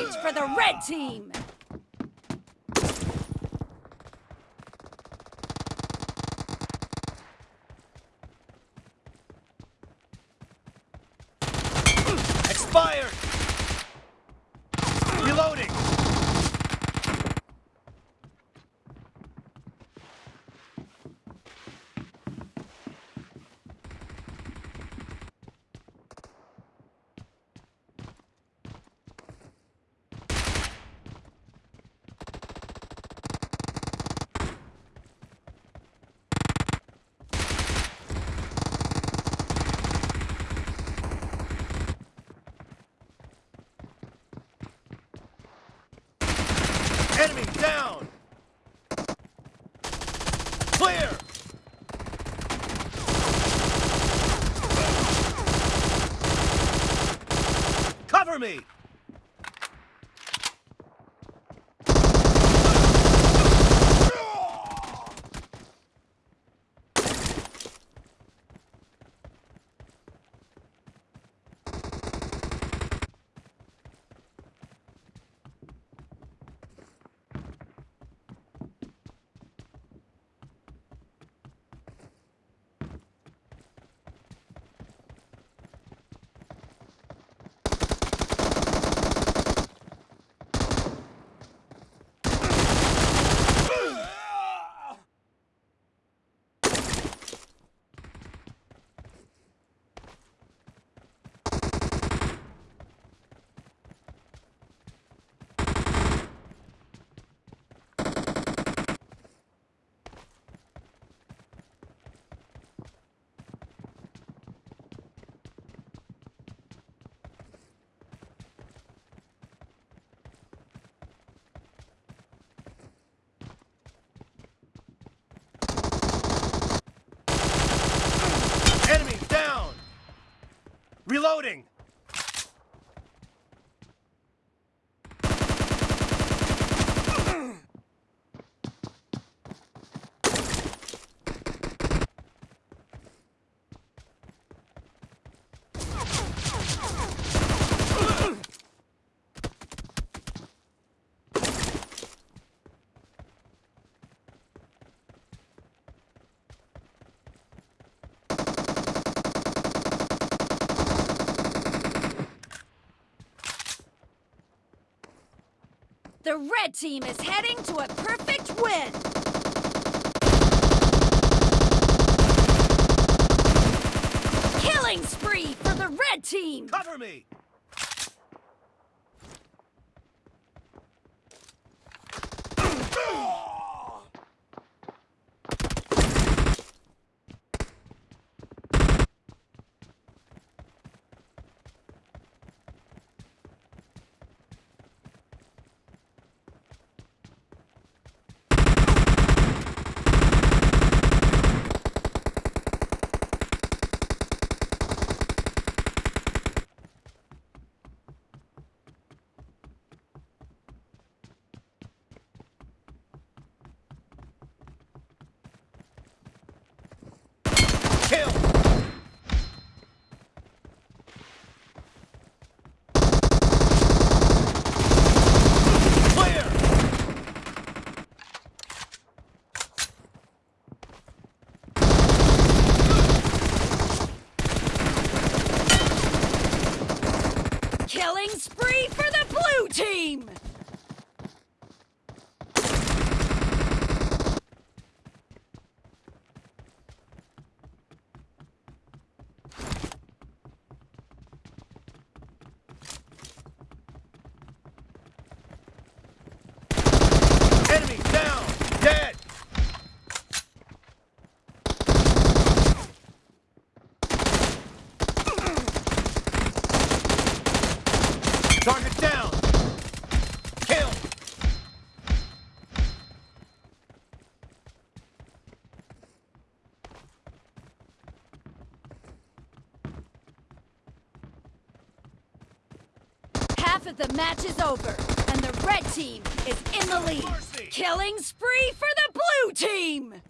point for the red team! Expired! Reloading! Enemy down! Clear! Cover me! Reloading! The red team is heading to a perfect win! Killing spree for the red team! Cover me! Kill! Clear! Killing spree for the blue team! Enemy down! Dead! Target down! Kill! Half of the match is over, and the red team is in the lead. Killing spree for the blue team!